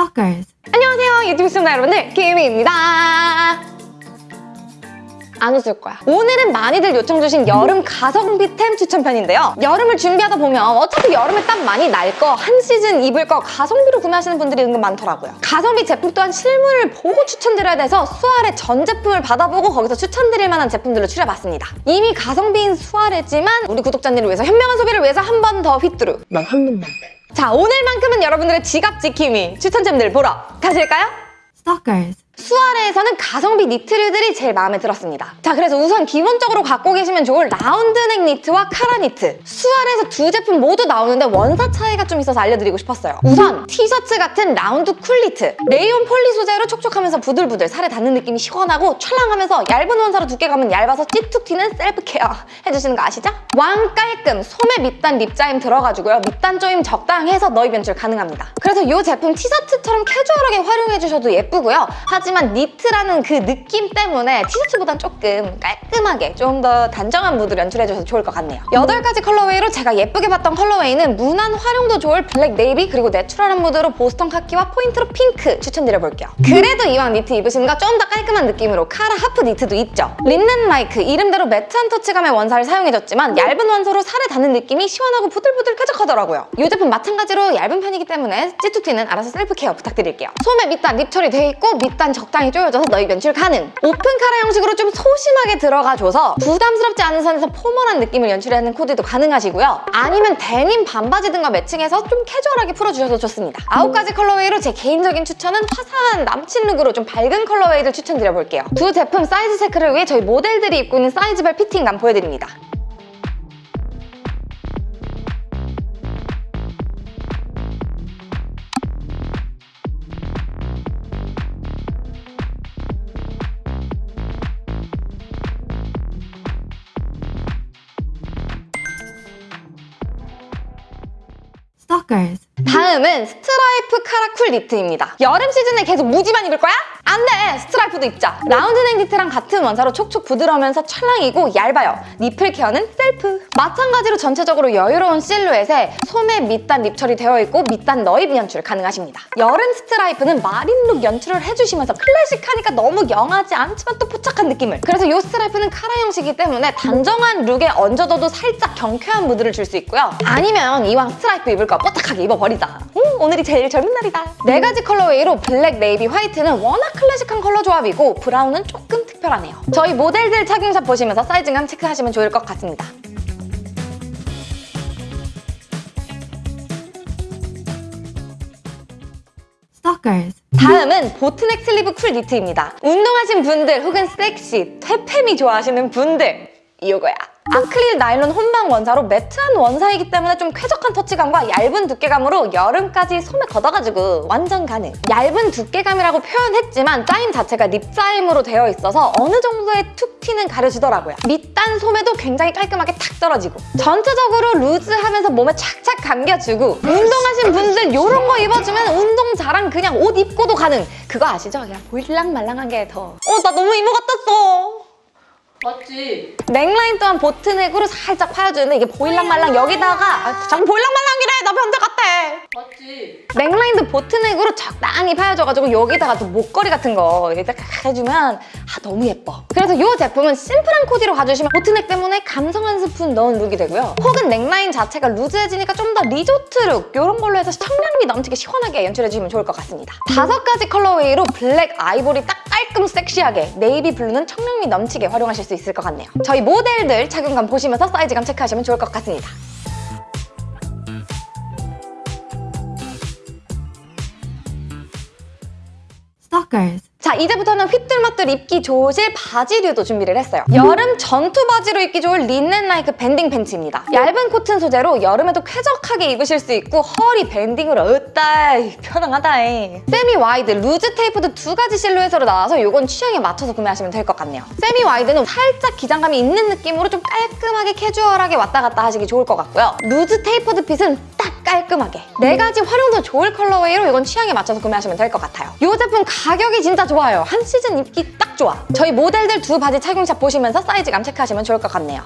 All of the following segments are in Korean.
Stalkers. 안녕하세요 유튜브 시청자 여러분들 김희입니다. 안 웃을 거야. 오늘은 많이들 요청 주신 여름 가성비템 추천편인데요. 여름을 준비하다 보면 어차피 여름에 땀 많이 날 거 한 시즌 입을 거 가성비로 구매하시는 분들이 은근 많더라고요. 가성비 제품 또한 실물을 보고 추천드려야 돼서 수아레 전 제품을 받아보고 거기서 추천드릴 만한 제품들을 추려봤습니다. 이미 가성비인 수아레지만 우리 구독자님을 위해서 현명한 소비를 위해서 한 번 더 휘뚜루 난 한 놈만 자 오늘만큼은 여러분들의 지갑 지킴이 추천템들 보러 가실까요? Stalkers. 수아레에서는 가성비 니트류들이 제일 마음에 들었습니다. 자, 그래서 우선 기본적으로 갖고 계시면 좋을 라운드넥 니트와 카라 니트. 수아레에서 두 제품 모두 나오는데 원사 차이가 좀 있어서 알려드리고 싶었어요. 우선 티셔츠 같은 라운드 cool 니트. 레이온 폴리 소재로 촉촉하면서 부들부들 살에 닿는 느낌이 시원하고 찰랑하면서 얇은 원사로 두께감은 얇아서 찌툭 튀는 self care 해주시는 거 아시죠? 왕 깔끔 소매 밑단 rib 짜임 들어가지고요. 밑단 조임 적당해서 넣입 연출 가능합니다. 그래서 이 제품 티셔츠처럼 캐주얼하게 활용해주셔도 예쁘고요. 하지 만 니트라는 그 느낌 때문에 티셔츠보단 조금 깔끔하게 좀 더 단정한 무드를 연출해줘서 좋을 것 같네요. 8가지 colorway로 제가 예쁘게 봤던 colorway는 무난 활용도 좋을 블랙 네이비 그리고 내추럴한 무드로 보스턴 카키와 포인트로 핑크 추천드려볼게요. 그래도 이왕 니트 입으시는 거좀 더 깔끔한 느낌으로 카라 하프 니트도 있죠. linen like 이름대로 matte한 터치감의 원사를 사용해줬지만 얇은 원사로 살에 닿는 느낌이 시원하고 부들부들 쾌적하더라고요. 이 제품 마찬가지로 얇은 편이기 때문에 찌툭 튀는 알아서 self care 부탁드릴게요. 소매 밑단 rib 처리되어 있고 밑단 적당히 조여져서 넣입 연출 가능. 오픈 카라 형식으로 좀 소심하게 들어가줘서 부담스럽지 않은 선에서 formal한 느낌을 연출하는 코디도 가능하시고요. 아니면 데님 반바지 등과 매칭해서 좀 캐주얼하게 풀어주셔도 좋습니다. 아홉 가지 colorway로 제 개인적인 추천은 화사한 남친 look으로 좀 밝은 colorway를 추천드려볼게요. 두 제품 사이즈 체크를 위해 저희 모델들이 입고 있는 사이즈별 fitting감 보여드립니다. Blockers 다음은 스트라이프 카라 cool 니트입니다. 여름 시즌에 계속 무지만 입을 거야? 안 돼! 스트라이프도 입자. 라운드넥 니트랑 같은 원사로 촉촉 부드러우면서 찰랑이고 얇아요. nipple care는 셀프. 마찬가지로 전체적으로 여유로운 실루엣에 소매 밑단 rib 처리 되어 있고 밑단 넣입 연출 가능하십니다. 여름 스트라이프는 marine look 연출을 해주시면서 클래식하니까 너무 영하지 않지만 또 뽀짝한 느낌을. 그래서 이 스트라이프는 카라 형식이기 때문에 단정한 look에 얹어둬도 살짝 경쾌한 무드를 줄 수 있고요. 아니면 이왕 스트라이프 입을 거 뽀짝하게 입어버리자. 음, 오늘이 제일 젊은 날이다. 네 가지 colorway로 블랙, 네이비, 화이트는 워낙 클래식한 컬러 조합이고 브라운은 조금 특별하네요. 저희 모델들 착용샷 보시면서 사이즈감 체크하시면 좋을 것 같습니다. 다음은 boat neck sleeve cool 니트입니다. 운동하신 분들 혹은 섹시, 퇴폐미 좋아하시는 분들 이거야. 아크릴 나일론 혼방 원사로 matte한 원사이기 때문에 좀 쾌적한 터치감과 얇은 두께감으로 여름까지 소매 걷어가지고 완전 가능. 얇은 두께감이라고 표현했지만 짜임 자체가 rib 짜임으로 되어 있어서 어느 정도의 찌툭튀는 가려지더라고요. 밑단 소매도 굉장히 깔끔하게 탁 떨어지고 전체적으로 loose하면서 몸에 착착 감겨주고 운동하신 분들 이런 거 입어주면 운동 자랑 그냥 옷 입고도 가능. 그거 아시죠? 그냥 보일랑말랑한 게 더. 어, 나 너무 이모 같았어. 맞지? 넥라인 또한 boat neck으로 살짝 파여주는데 이게 보일랑말랑 여기다가 아, 자꾸 보일랑말랑이래 나 변태 같아 맞지? 넥라인도 boat neck으로 적당히 파여져가지고 여기다가 또 목걸이 같은 거 착 해주면 아 너무 예뻐 그래서 이 제품은 심플한 코디로 가주시면 boat neck 때문에 감성 한 스푼 넣은 look이 되고요. 혹은 넥라인 자체가 loose해지니까 좀 더 resort look 이런 걸로 해서 청량미 넘치게 시원하게 연출해주시면 좋을 것 같습니다. 다섯 가지 colorway로 블랙, 아이보리 딱 깔끔 섹시하게 navy blue는 청량미 넘치게 활용하실 수 있을 것 같네요. 저희 모델들 착용감 보시면서 사이즈감 체크하시면 좋을 것 같습니다. Stalkers. 자 이제부터는 휘뚤마뚤 입기 좋으실 바지류도 준비를 했어요. 여름 전투 바지로 입기 좋을 linen like banding 팬츠입니다. 얇은 코튼 소재로 여름에도 쾌적하게 입으실 수 있고 허리 banding으로 으따 편안하다 semi wide, loose tapered 두 가지 실루엣으로 나와서 이건 취향에 맞춰서 구매하시면 될 것 같네요. semi wide는 살짝 기장감이 있는 느낌으로 좀 깔끔하게 캐주얼하게 왔다 갔다 하시기 좋을 것 같고요. loose tapered fit은 딱 깔끔하게. 네 가지 활용도 좋을 colorway로 이건 취향에 맞춰서 구매하시면 될 것 같아요. 이 제품 가격이 진짜 좋아요. 한 시즌 입기 딱 좋아. 저희 모델들 두 바지 착용샷 보시면서 사이즈감 체크하시면 좋을 것 같네요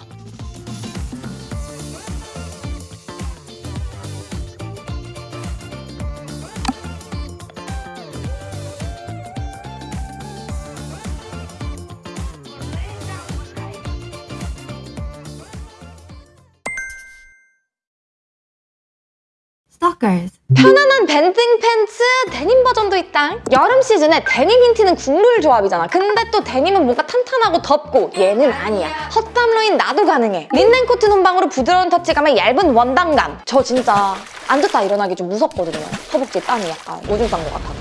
Stalkers. 편안한 banding 팬츠 데님 버전도 있다. 여름 시즌에 데님 니트는 국룰 조합이잖아. 근데 또 데님은 뭔가 탄탄하고 덥고 얘는 아니야. 허땀러인 나도 가능해. linen cotton 혼방으로 부드러운 터치감에 얇은 원단감. 저 진짜 앉았다 일어나기 좀 무섭거든요. 허벅지 땀이 약간 오줌 싼 것 같아서.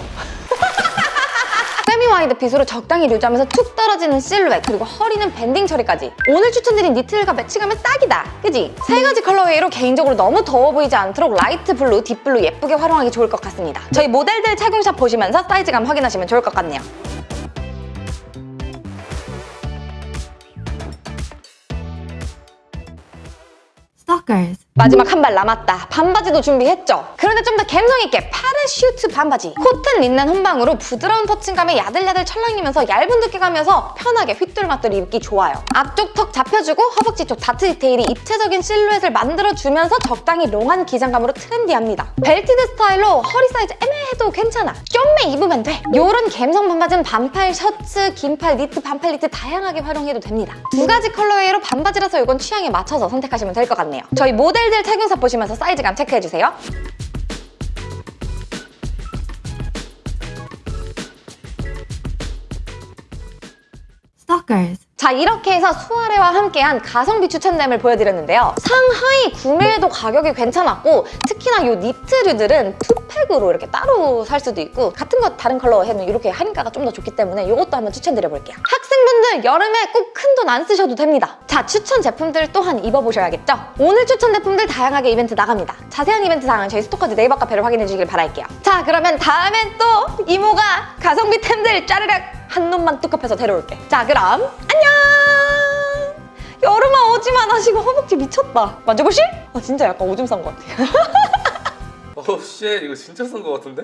wide fit으로 적당히 loose하면서 툭 떨어지는 실루엣 그리고 허리는 banding 처리까지 오늘 추천드린 니트들과 매칭하면 딱이다 그지? 세 가지 colorway로 개인적으로 너무 더워 보이지 않도록 light blue, deep blue 예쁘게 활용하기 좋을 것 같습니다 저희 모델들 착용샷 보시면서 사이즈감 확인하시면 좋을 것 같네요. 마지막 한 발 남았다. 반바지도 준비했죠? 그런데 좀 더 감성 있게 파라슈트 반바지. 코튼 린넨 혼방으로 부드러운 터치감에 야들야들 찰랑이면서 얇은 두께감이어서 편하게 휘뚤마뚤 입기 좋아요. 앞쪽 턱 잡혀주고 허벅지 쪽 다트 디테일이 입체적인 실루엣을 만들어주면서 적당히 long한 기장감으로 trendy합니다. belted 스타일로 허리 사이즈 애매해도 괜찮아. 껴매 입으면 돼. 요런 감성 반바지는 반팔 셔츠, 긴팔 니트, 반팔 니트 다양하게 활용해도 됩니다. 두 가지 colorway로 반바지라서 이건 취향에 맞춰서 선택하시면 될 것 같네요. 저희 모델들 착용샷 보시면서 사이즈감 체크해주세요. Stalkers. 자 이렇게 해서 수아레와 함께한 가성비 추천템을 보여드렸는데요. 상하이 구매해도 가격이 괜찮았고 특히나 이 니트류들은 two pack으로 이렇게 따로 살 수도 있고 같은 거 다른 컬러 해도 이렇게 할인가가 좀 더 좋기 때문에 이것도 한번 추천드려볼게요. 학생분들 여름에 꼭 큰 돈 안 쓰셔도 됩니다. 자 추천 제품들 또한 입어보셔야겠죠? 오늘 추천 제품들 다양하게 이벤트 나갑니다. 자세한 이벤트 사항은 저희 스토커즈 네이버 카페를 확인해 주시길 바랄게요. 자 그러면 다음엔 또 이모가 가성비템들 짜르륵 한 놈만 뚝급해서 데려올게. 자 그럼 안녕! 여름아 오지만 하시고 허벅지 미쳤다. 만져보실? 아 진짜 약간 오줌 싼 것 같아. 어우 쉣 이거 진짜 싼거 같은데?